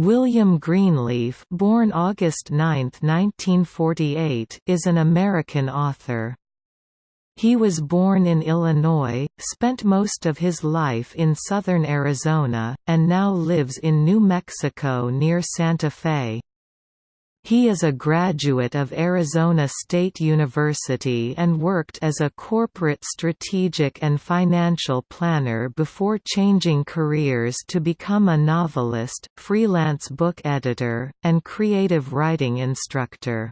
William Greenleaf born August 9, 1948, is an American author. He was born in Illinois, spent most of his life in southern Arizona, and now lives in New Mexico near Santa Fe. He is a graduate of Arizona State University and worked as a corporate strategic and financial planner before changing careers to become a novelist, freelance book editor, and creative writing instructor.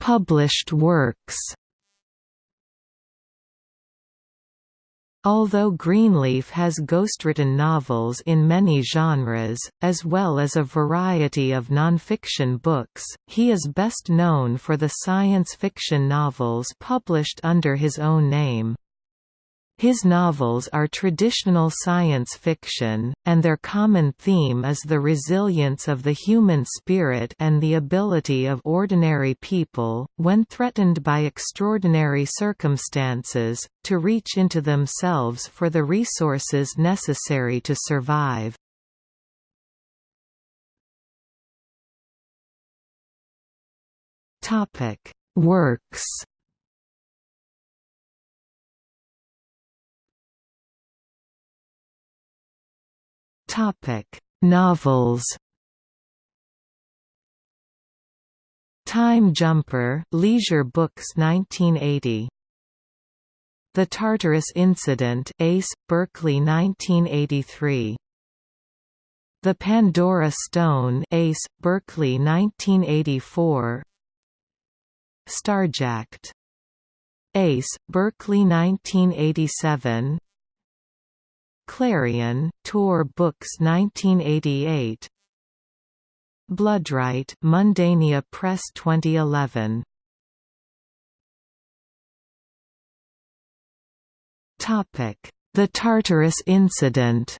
Published works Although Greenleaf has ghostwritten novels in many genres, as well as a variety of nonfiction books, he is best known for the science fiction novels published under his own name. His novels are traditional science fiction, and their common theme is the resilience of the human spirit and the ability of ordinary people, when threatened by extraordinary circumstances, to reach into themselves for the resources necessary to survive. Works Topic: Novels. Time Jumper, Leisure Books 1980. The Tartarus Incident, Ace, Berkley 1983. The Pandora Stone, Ace, Berkley 1984. Starjacked. Ace, Berkley 1987 Clarion, Tor Books 1988 Bloodright Mundania Press 2011 The Tartarus Incident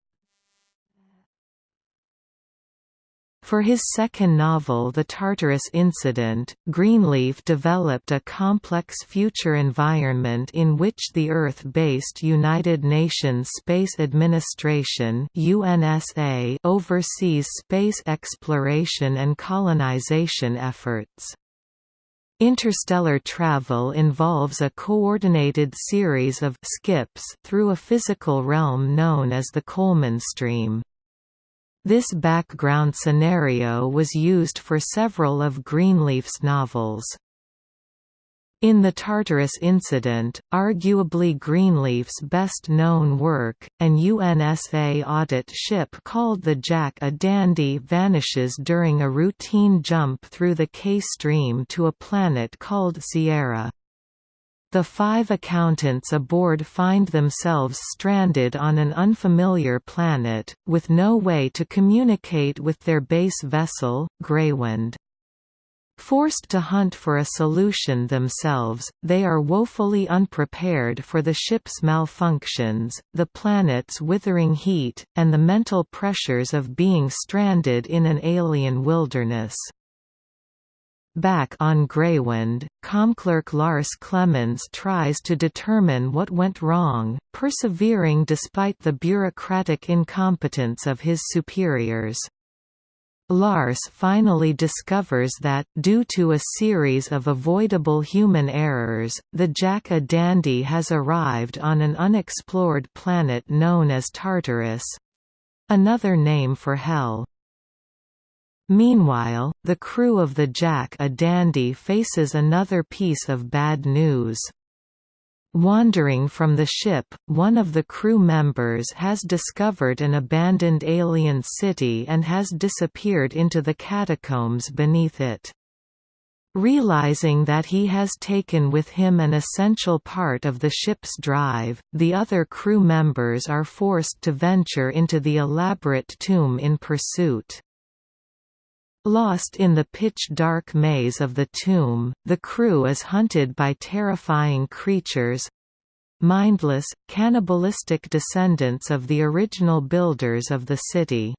For his second novel The Tartarus Incident, Greenleaf developed a complex future environment in which the Earth-based United Nations Space Administration UNSA oversees space exploration and colonization efforts. Interstellar travel involves a coordinated series of skips through a physical realm known as the Coleman stream. This background scenario was used for several of Greenleaf's novels. In the Tartarus incident, arguably Greenleaf's best-known work, an UNSA audit ship called the Jack-a-Dandy vanishes during a routine jump through the K-stream to a planet called Sierra. The five accountants aboard find themselves stranded on an unfamiliar planet, with no way to communicate with their base vessel, Greywind. Forced to hunt for a solution themselves, they are woefully unprepared for the ship's malfunctions, the planet's withering heat, and the mental pressures of being stranded in an alien wilderness. Back on Greywind, Comclerk Lars Clemens tries to determine what went wrong, persevering despite the bureaucratic incompetence of his superiors. Lars finally discovers that, due to a series of avoidable human errors, the Jack-a-Dandy has arrived on an unexplored planet known as Tartarus—another name for Hell. Meanwhile, the crew of the Jack-a-Dandy faces another piece of bad news. Wandering from the ship, one of the crew members has discovered an abandoned alien city and has disappeared into the catacombs beneath it. Realizing that he has taken with him an essential part of the ship's drive, the other crew members are forced to venture into the elaborate tomb in pursuit. Lost in the pitch-dark maze of the tomb, the crew is hunted by terrifying creatures—mindless, cannibalistic descendants of the original builders of the city.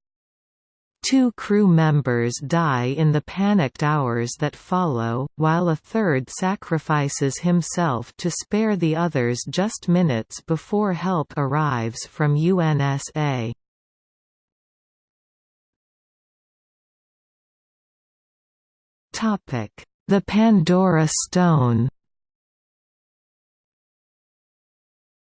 Two crew members die in the panicked hours that follow, while a third sacrifices himself to spare the others just minutes before help arrives from UNSA. The Pandora Stone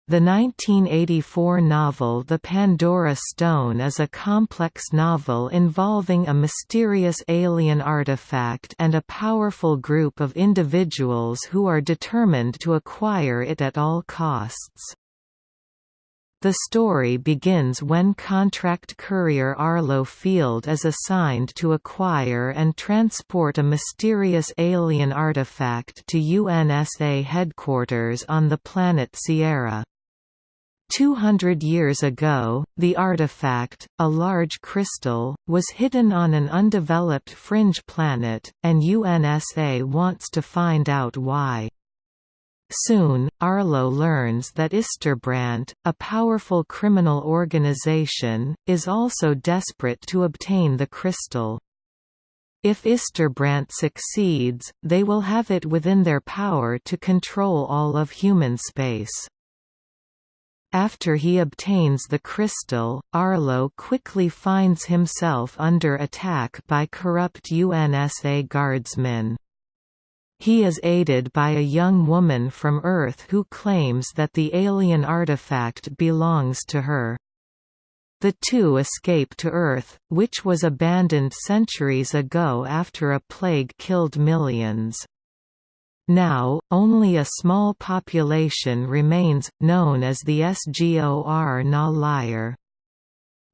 The 1984 novel The Pandora Stone is a complex novel involving a mysterious alien artifact and a powerful group of individuals who are determined to acquire it at all costs. The story begins when contract courier Arlo Field is assigned to acquire and transport a mysterious alien artifact to UNSA headquarters on the planet Sierra. 200 years ago, the artifact, a large crystal, was hidden on an undeveloped fringe planet, and UNSA wants to find out why. Soon, Arlo learns that Isterbrandt, a powerful criminal organization, is also desperate to obtain the crystal. If Isterbrandt succeeds, they will have it within their power to control all of human space. After he obtains the crystal, Arlo quickly finds himself under attack by corrupt UNSA guardsmen. He is aided by a young woman from Earth who claims that the alien artifact belongs to her. The two escape to Earth, which was abandoned centuries ago after a plague killed millions. Now, only a small population remains, known as the Sgor Na Liar.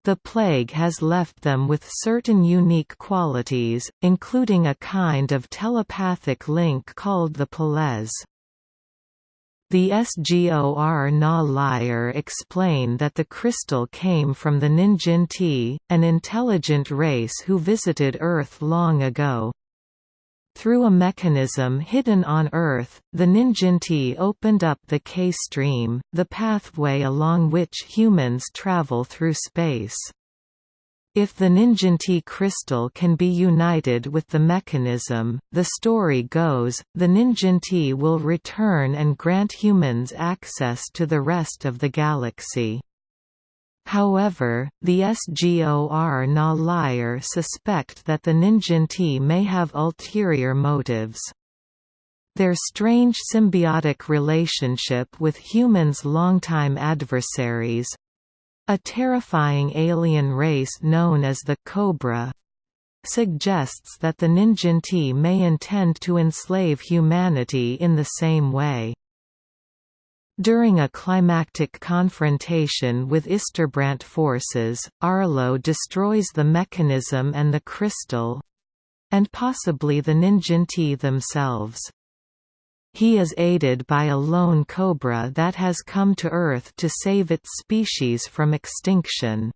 The plague has left them with certain unique qualities, including a kind of telepathic link called the Pelez. The Sgor Na Liar explain that the crystal came from the Ninjinti, an intelligent race who visited Earth long ago. Through a mechanism hidden on Earth, the Ninjinti opened up the K-stream, the pathway along which humans travel through space. If the Ninjinti crystal can be united with the mechanism, the story goes, the Ninjinti will return and grant humans access to the rest of the galaxy. However, the SGOR Na Liar suspect that the Ninjinti may have ulterior motives. Their strange symbiotic relationship with humans' longtime adversaries—a terrifying alien race known as the Cobra, suggests that the Ninjinti may intend to enslave humanity in the same way. During a climactic confrontation with Isterbrandt forces, Arlo destroys the mechanism and the crystal—and possibly the Ninjinti themselves. He is aided by a lone cobra that has come to Earth to save its species from extinction.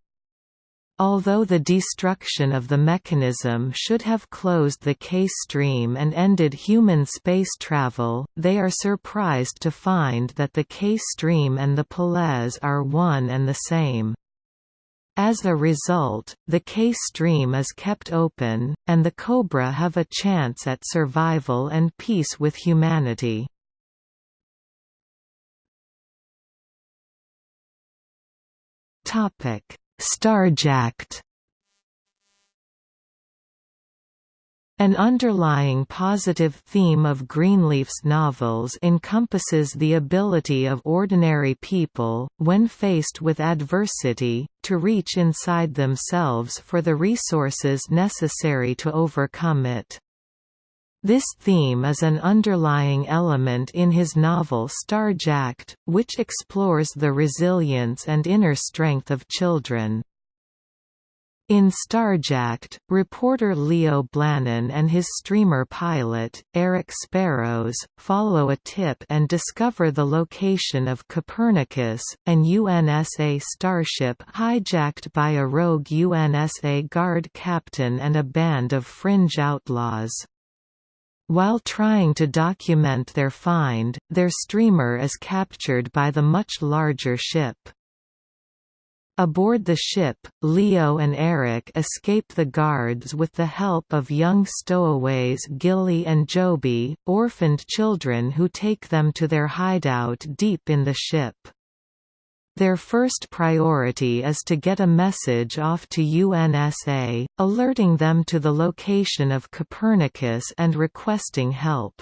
Although the destruction of the mechanism should have closed the K-stream and ended human space travel, they are surprised to find that the K-stream and the Pelez are one and the same. As a result, the K-stream is kept open, and the Cobra have a chance at survival and peace with humanity. Topic Starjacked An underlying positive theme of Greenleaf's novels encompasses the ability of ordinary people, when faced with adversity, to reach inside themselves for the resources necessary to overcome it. This theme is an underlying element in his novel Starjacked, which explores the resilience and inner strength of children. In Starjacked, reporter Leo Blannon and his streamer pilot, Eric Sparrows, follow a tip and discover the location of Copernicus, an UNSA starship hijacked by a rogue UNSA guard captain and a band of fringe outlaws. While trying to document their find, their streamer is captured by the much larger ship. Aboard the ship, Leo and Eric escape the guards with the help of young stowaways Gilly and Joby, orphaned children who take them to their hideout deep in the ship. Their first priority is to get a message off to UNSA, alerting them to the location of Copernicus and requesting help.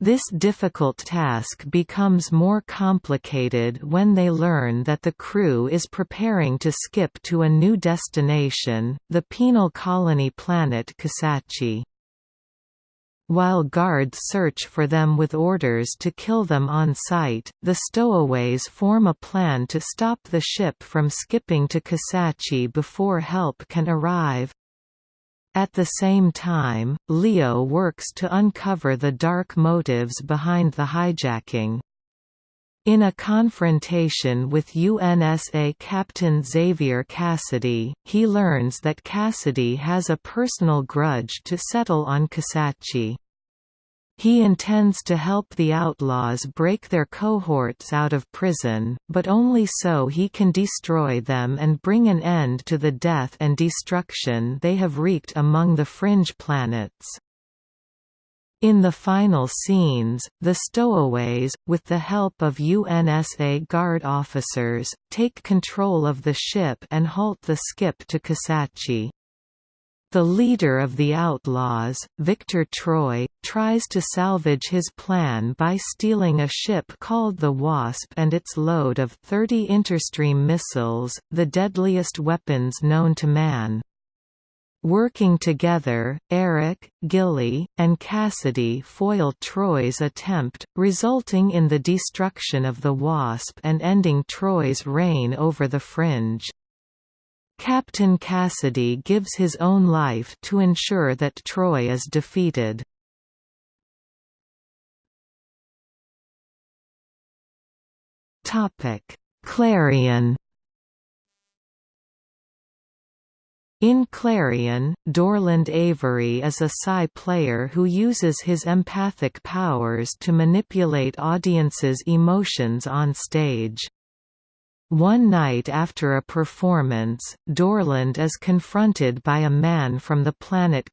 This difficult task becomes more complicated when they learn that the crew is preparing to skip to a new destination, the penal colony planet Kisachi. While guards search for them with orders to kill them on sight, the stowaways form a plan to stop the ship from skipping to Kisachi before help can arrive. At the same time, Leo works to uncover the dark motives behind the hijacking. In a confrontation with UNSA Captain Xavier Cassidy, he learns that Cassidy has a personal grudge to settle on Kisachi. He intends to help the outlaws break their cohorts out of prison, but only so he can destroy them and bring an end to the death and destruction they have wreaked among the fringe planets. In the final scenes, the stowaways, with the help of UNSA Guard officers, take control of the ship and halt the skip to Kisachi. The leader of the outlaws, Victor Troy, tries to salvage his plan by stealing a ship called the Wasp and its load of 30 interstream missiles, the deadliest weapons known to man. Working together, Eric, Gilly, and Cassidy foil Troy's attempt, resulting in the destruction of the Wasp and ending Troy's reign over the Fringe. Captain Cassidy gives his own life to ensure that Troy is defeated. Clarion In Clarion, Dorland Avery is a Psi player who uses his empathic powers to manipulate audiences' emotions on stage. One night after a performance, Dorland is confronted by a man from the planet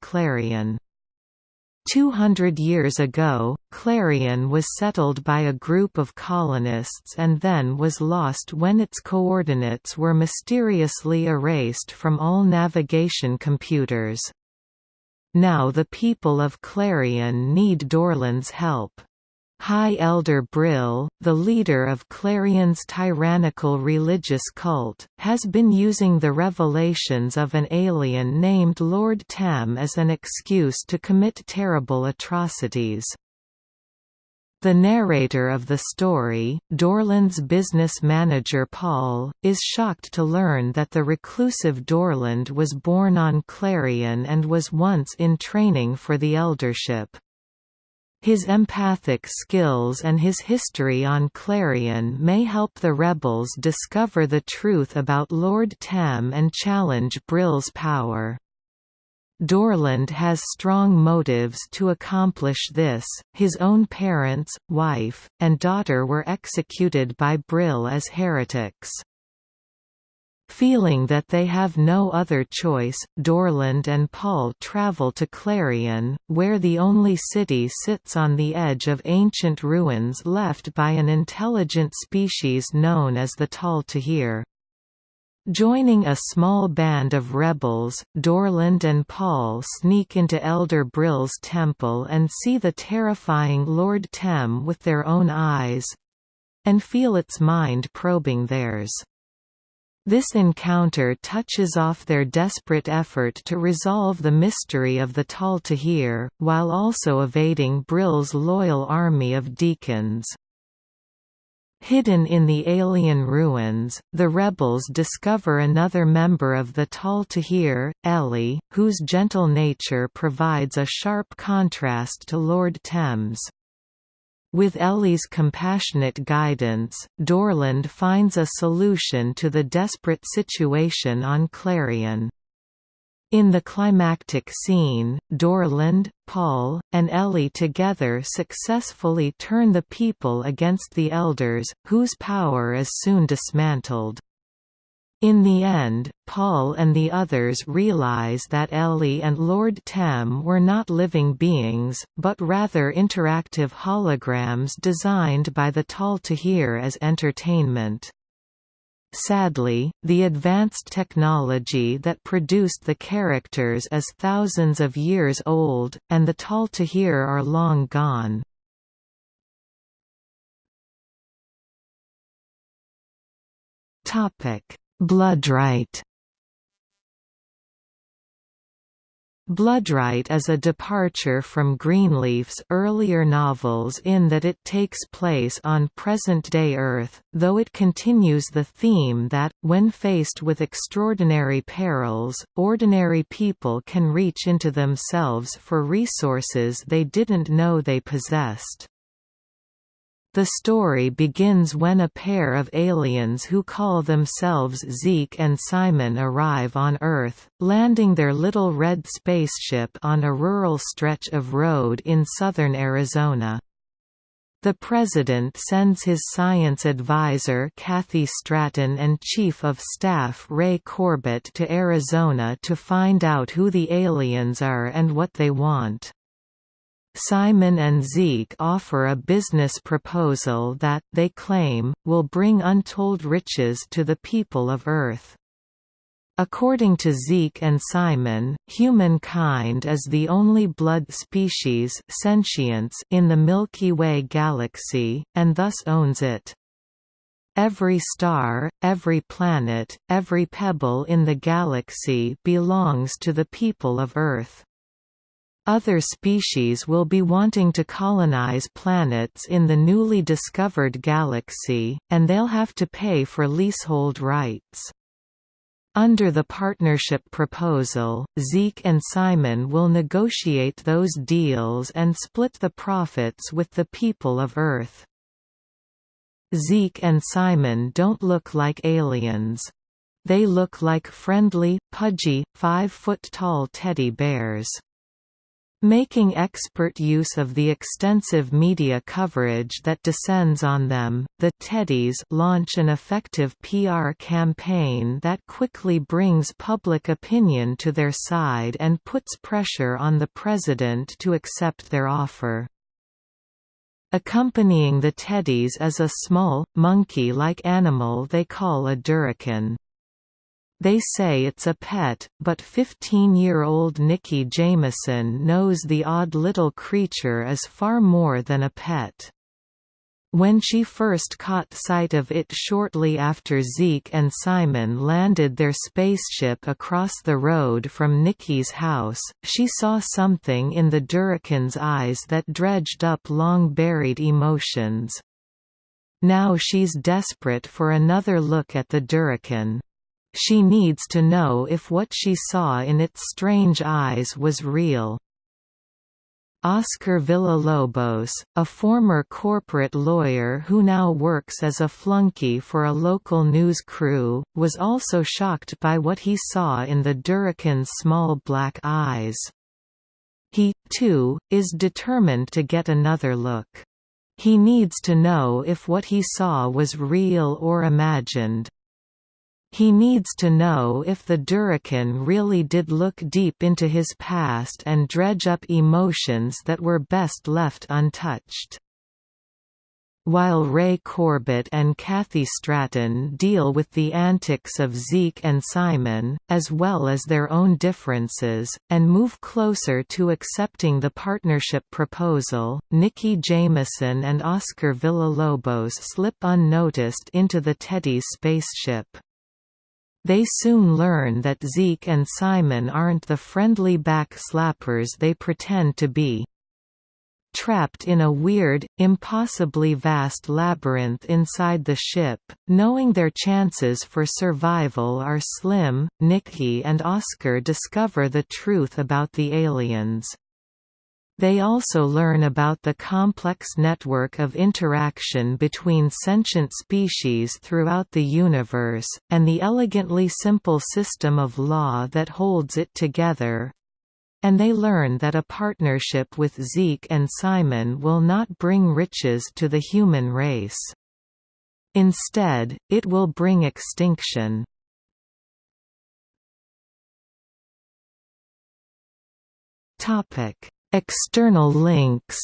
Clarion. 200 years ago, Clarion was settled by a group of colonists and then was lost when its coordinates were mysteriously erased from all navigation computers. Now the people of Clarion need Dorland's help. High Elder Brill, the leader of Clarion's tyrannical religious cult, has been using the revelations of an alien named Lord Tam as an excuse to commit terrible atrocities. The narrator of the story, Dorland's business manager Paul, is shocked to learn that the reclusive Dorland was born on Clarion and was once in training for the eldership. His empathic skills and his history on Clarion may help the rebels discover the truth about Lord Tem and challenge Brill's power. Dorland has strong motives to accomplish this. His own parents, wife, and daughter were executed by Brill as heretics. Feeling that they have no other choice, Dorland and Paul travel to Clarion, where the only city sits on the edge of ancient ruins left by an intelligent species known as the Tal Tahir. Joining a small band of rebels, Dorland and Paul sneak into Elder Brill's temple and see the terrifying Lord Tem with their own eyes—and feel its mind probing theirs. This encounter touches off their desperate effort to resolve the mystery of the Tal Tahir, while also evading Brill's loyal army of deacons. Hidden in the alien ruins, the rebels discover another member of the Tal Tahir, Ellie, whose gentle nature provides a sharp contrast to Lord Tem's. With Ellie's compassionate guidance, Dorland finds a solution to the desperate situation on Clarion. In the climactic scene, Dorland, Paul, and Ellie together successfully turn the people against the Elders, whose power is soon dismantled. In the end, Paul and the others realize that Ellie and Lord Tem were not living beings, but rather interactive holograms designed by the Tal Tahir as entertainment. Sadly, the advanced technology that produced the characters is thousands of years old, and the Tal Tahir are long gone. Bloodright Bloodright is a departure from Greenleaf's earlier novels in that it takes place on present-day Earth, though it continues the theme that, when faced with extraordinary perils, ordinary people can reach into themselves for resources they didn't know they possessed. The story begins when a pair of aliens who call themselves Zeke and Simon arrive on Earth, landing their little red spaceship on a rural stretch of road in southern Arizona. The President sends his science advisor Kathy Stratton and Chief of Staff Ray Corbett to Arizona to find out who the aliens are and what they want. Simon and Zeke offer a business proposal that, they claim, will bring untold riches to the people of Earth. According to Zeke and Simon, humankind is the only blood species sentience in the Milky Way galaxy, and thus owns it. Every star, every planet, every pebble in the galaxy belongs to the people of Earth. Other species will be wanting to colonize planets in the newly discovered galaxy, and they'll have to pay for leasehold rights. Under the partnership proposal, Zeke and Simon will negotiate those deals and split the profits with the people of Earth. Zeke and Simon don't look like aliens. They look like friendly, pudgy, five-foot-tall teddy bears. Making expert use of the extensive media coverage that descends on them, the Teddies launch an effective PR campaign that quickly brings public opinion to their side and puts pressure on the president to accept their offer. Accompanying the Teddies is a small, monkey-like animal they call a Durakan. They say it's a pet, but 15-year-old Nikki Jameson knows the odd little creature is far more than a pet. When she first caught sight of it shortly after Zeke and Simon landed their spaceship across the road from Nikki's house, she saw something in the Durakan's eyes that dredged up long-buried emotions. Now she's desperate for another look at the Durakan. She needs to know if what she saw in its strange eyes was real. Oscar Villalobos, a former corporate lawyer who now works as a flunky for a local news crew, was also shocked by what he saw in the Durakan's small black eyes. He, too, is determined to get another look. He needs to know if what he saw was real or imagined. He needs to know if the Durakan really did look deep into his past and dredge up emotions that were best left untouched. While Ray Corbett and Kathy Stratton deal with the antics of Zeke and Simon, as well as their own differences, and move closer to accepting the partnership proposal, Nikki Jameson and Oscar Villalobos slip unnoticed into the Teddy's spaceship. They soon learn that Zeke and Simon aren't the friendly backslappers they pretend to be. Trapped in a weird, impossibly vast labyrinth inside the ship, knowing their chances for survival are slim, Nikki and Oscar discover the truth about the aliens. They also learn about the complex network of interaction between sentient species throughout the universe, and the elegantly simple system of law that holds it together. And they learn that a partnership with Zeke and Simon will not bring riches to the human race. Instead, it will bring extinction. Topic External links.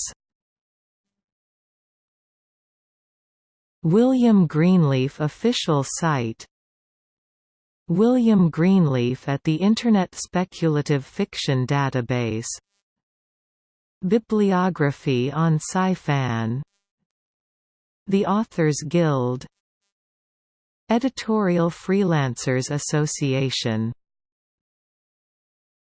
William Greenleaf official site. William Greenleaf at the Internet Speculative Fiction Database. Bibliography on Sci-Fan. The Authors Guild. Editorial Freelancers Association